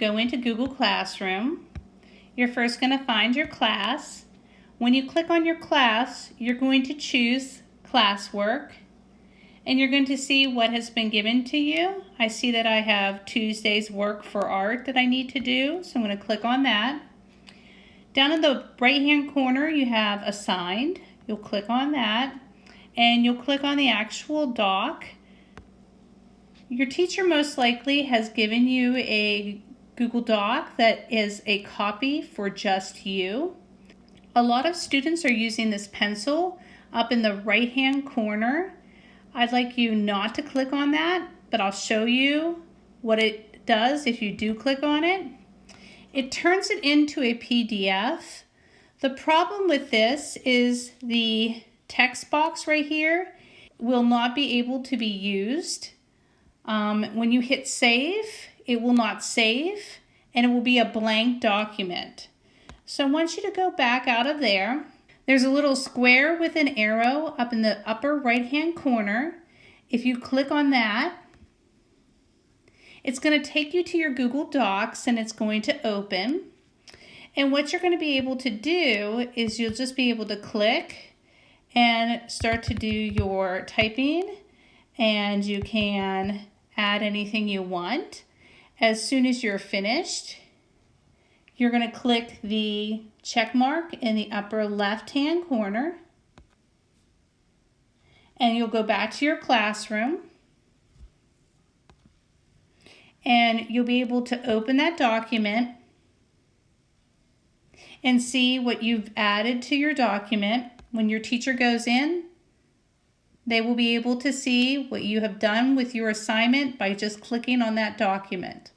Go into Google Classroom. You're first going to find your class. When you click on your class, you're going to choose classwork and you're going to see what has been given to you. I see that I have Tuesday's work for art that I need to do, so I'm going to click on that. Down in the right hand corner you have assigned. You'll click on that and you'll click on the actual doc. Your teacher most likely has given you a Google Doc that is a copy for just you. A lot of students are using this pencil up in the right hand corner. I'd like you not to click on that, but I'll show you what it does if you do click on it. It turns it into a PDF. The problem with this is the text box right here will not be able to be used. Um, when you hit save, it will not save and it will be a blank document. So I want you to go back out of there. There's a little square with an arrow up in the upper right hand corner. If you click on that, it's going to take you to your Google Docs and it's going to open. And what you're going to be able to do is you'll just be able to click and start to do your typing and you can add anything you want. As soon as you're finished, you're going to click the check mark in the upper left hand corner and you'll go back to your classroom and you'll be able to open that document and see what you've added to your document. When your teacher goes in, they will be able to see what you have done with your assignment by just clicking on that document.